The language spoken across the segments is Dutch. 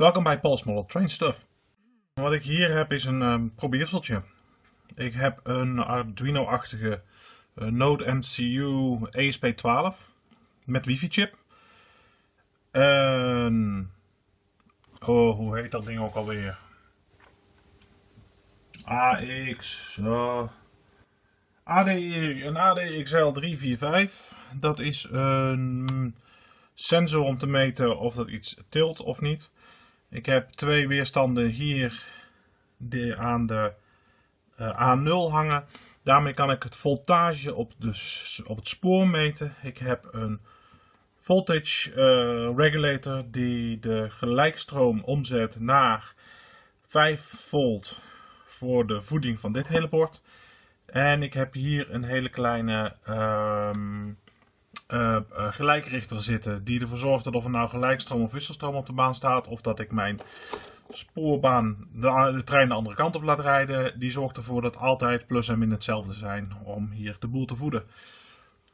Welkom bij Paul's Model Train Stuff. Wat ik hier heb is een um, probeerseltje. Ik heb een Arduino-achtige uh, Node MCU ESP12 met wifi chip. En... Oh, hoe heet dat ding ook alweer? AX... Uh, ADI, een ADXL 345. Dat is een sensor om te meten of dat iets tilt of niet. Ik heb twee weerstanden hier aan de uh, A0 hangen. Daarmee kan ik het voltage op, de, op het spoor meten. Ik heb een voltage uh, regulator die de gelijkstroom omzet naar 5 volt voor de voeding van dit hele bord. En ik heb hier een hele kleine um, uh, gelijkrichter zitten die ervoor zorgt dat of er nou gelijkstroom of wisselstroom op de baan staat of dat ik mijn spoorbaan de, de, trein de andere kant op laat rijden. Die zorgt ervoor dat altijd plus en min hetzelfde zijn om hier de boel te voeden.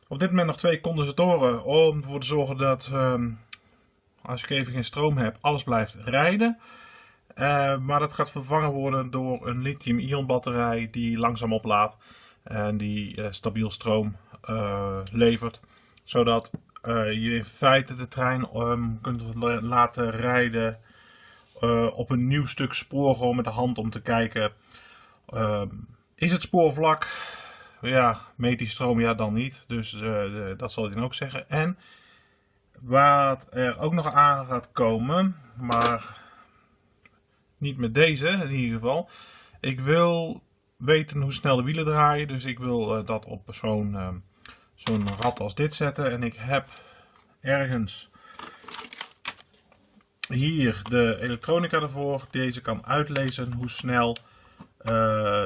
Op dit moment nog twee condensatoren om ervoor te zorgen dat um, als ik even geen stroom heb alles blijft rijden. Uh, maar dat gaat vervangen worden door een lithium-ion batterij die langzaam oplaadt en die stabiel stroom levert. Zodat je in feite de trein um, kunt laten rijden op een nieuw stuk spoor gewoon met de hand om te kijken. Ehm, is het spoor vlak? Ja, meet die stroom? Ja, dan niet. Dus dat zal hij dan ook zeggen. En wat er ook nog aan gaat komen, maar niet met deze in ieder geval. Ik wil weten hoe snel de wielen draaien. Dus ik wil dat op zo'n zo'n rad als dit zetten. En ik heb ergens hier de elektronica ervoor. Deze kan uitlezen hoe snel uh,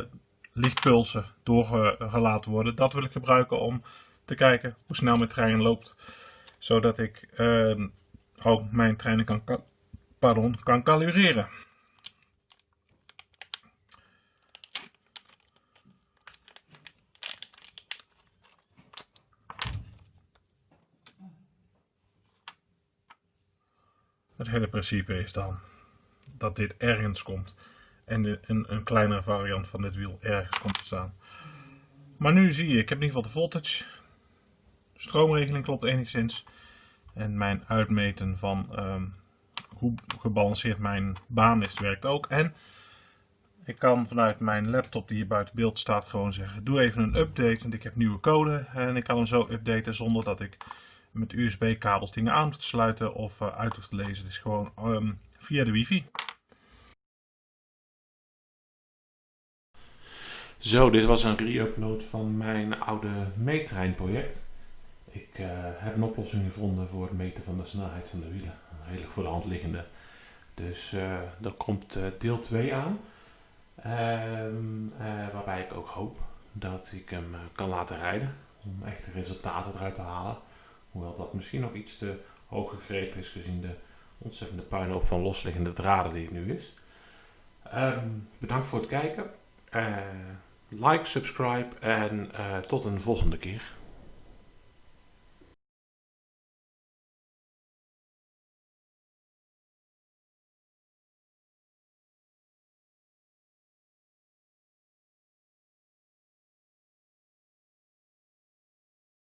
lichtpulsen doorgelaten worden. Dat wil ik gebruiken om te kijken hoe snel mijn trein loopt. Zodat ik ook mijn treinen kan, pardon, kan kalibreren. Het hele principe is dan dat dit ergens komt en een, een kleinere variant van dit wiel ergens komt te staan. Maar nu zie je, ik heb in ieder geval de voltage. De stroomregeling klopt enigszins. En mijn uitmeten van um, hoe gebalanceerd mijn baan is, werkt ook. En ik kan vanuit mijn laptop die hier buiten beeld staat gewoon zeggen, doe even een update, want ik heb nieuwe code. En ik kan hem zo updaten zonder dat ik met USB-kabels dingen aan te sluiten of uh, uit te lezen. Het is gewoon um, via de wifi. Zo, dit was een re-upload van mijn oude meettrein project. Ik uh, heb een oplossing gevonden voor het meten van de snelheid van de wielen. Redelijk voor de hand liggende. Dus uh, er komt deel 2 aan. Ehm, waarbij ik ook hoop dat ik hem kan laten rijden. Om echte resultaten eruit te halen. Hoewel dat misschien nog iets te hoog gegrepen is gezien de ontzettende puinhoop van losliggende draden die het nu is. Um, bedankt voor het kijken. Uh, like, subscribe en uh, tot een volgende keer.